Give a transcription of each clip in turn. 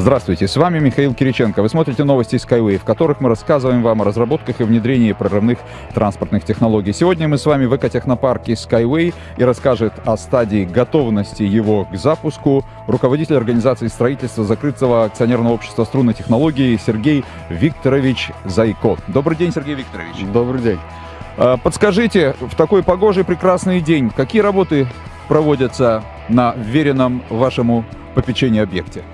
Здравствуйте, с вами Михаил Кириченко. Вы смотрите новости Skyway, в которых мы рассказываем вам о разработках и внедрении прорывных транспортных технологий. Сегодня мы с вами в экотехнопарке Skyway и расскажет о стадии готовности его к запуску руководитель организации строительства закрытого акционерного общества струнной технологии Сергей Викторович Зайко. Добрый день, Сергей Викторович. Добрый день. А, подскажите, в такой погожий прекрасный день, какие работы проводятся на веренном вашему попечению объекте?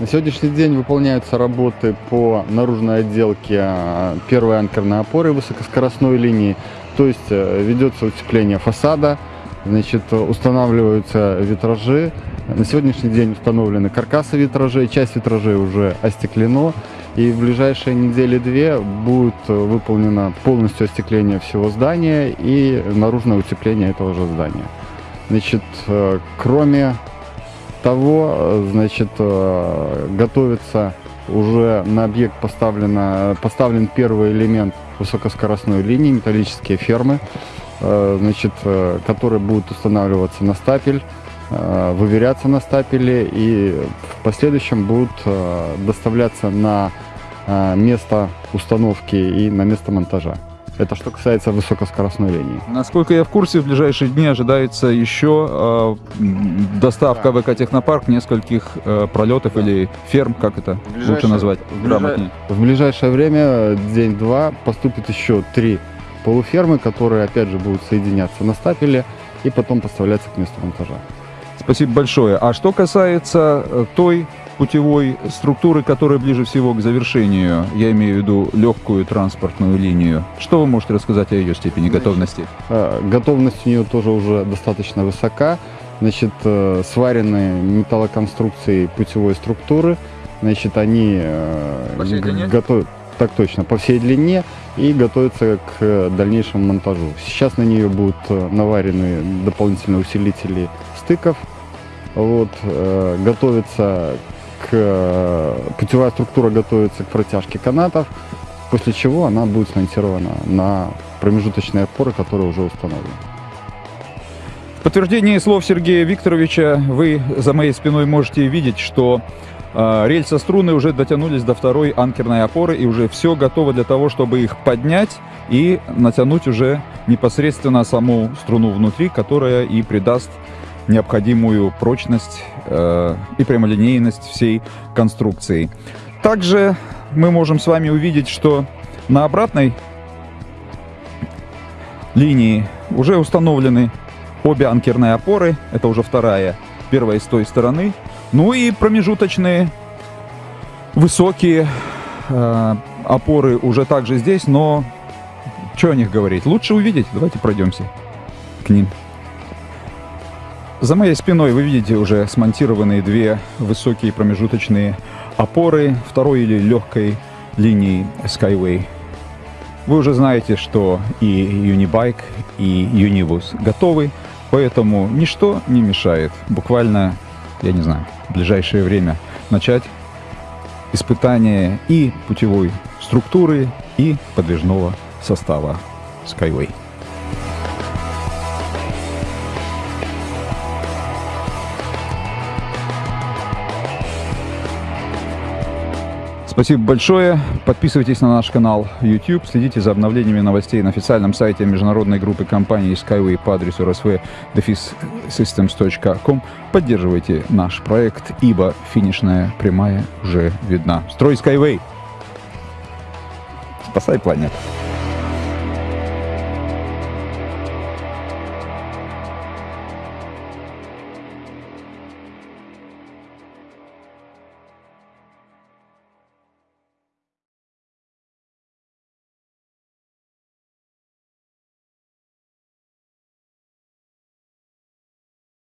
На сегодняшний день выполняются работы по наружной отделке а, первой анкерной опоры высокоскоростной линии, то есть э, ведется утепление фасада, значит, устанавливаются витражи. На сегодняшний день установлены каркасы витражей, часть витражей уже остеклено, и в ближайшие недели-две будет выполнено полностью остекление всего здания и наружное утепление этого же здания. Значит, э, кроме того, значит, э, готовится уже на объект поставлено, поставлен первый элемент высокоскоростной линии, металлические фермы, э, значит, э, которые будут устанавливаться на стапель, выверяться на стапеле и в последующем будут доставляться на место установки и на место монтажа. Это что касается высокоскоростной линии. Насколько я в курсе, в ближайшие дни ожидается еще э, доставка да. в экотехнопарк нескольких э, пролетов да. или ферм, как это лучше назвать в, ближай... в ближайшее время, день-два, поступит еще три полуфермы, которые опять же будут соединяться на стапеле и потом поставляться к месту монтажа. Спасибо большое. А что касается э, той путевой структуры, которая ближе всего к завершению, я имею в виду легкую транспортную линию. Что вы можете рассказать о ее степени готовности? Э, готовность у нее тоже уже достаточно высока. Значит, э, сварены металлоконструкции путевой структуры. Значит, они э, готовят так точно, по всей длине и готовятся к дальнейшему монтажу. Сейчас на нее будут наварены дополнительные усилители стыков. Вот, э, готовится Э, путевая структура готовится к протяжке канатов, после чего она будет смонтирована на промежуточные опоры, которые уже установлены. В подтверждение слов Сергея Викторовича вы за моей спиной можете видеть, что э, рельсы струны уже дотянулись до второй анкерной опоры и уже все готово для того, чтобы их поднять и натянуть уже непосредственно саму струну внутри, которая и придаст необходимую прочность э, и прямолинейность всей конструкции. Также мы можем с вами увидеть, что на обратной линии уже установлены обе анкерные опоры. Это уже вторая, первая с той стороны. Ну и промежуточные высокие э, опоры уже также здесь, но что о них говорить? Лучше увидеть. Давайте пройдемся к ним. За моей спиной вы видите уже смонтированные две высокие промежуточные опоры второй или легкой линии Skyway. Вы уже знаете, что и Unibike, и Unibus готовы, поэтому ничто не мешает буквально, я не знаю, в ближайшее время начать испытание и путевой структуры, и подвижного состава Skyway. Спасибо большое. Подписывайтесь на наш канал YouTube, следите за обновлениями новостей на официальном сайте международной группы компаний Skyway по адресу rsv-systems.com. Поддерживайте наш проект, ибо финишная прямая уже видна. Строй Skyway! Спасай планету!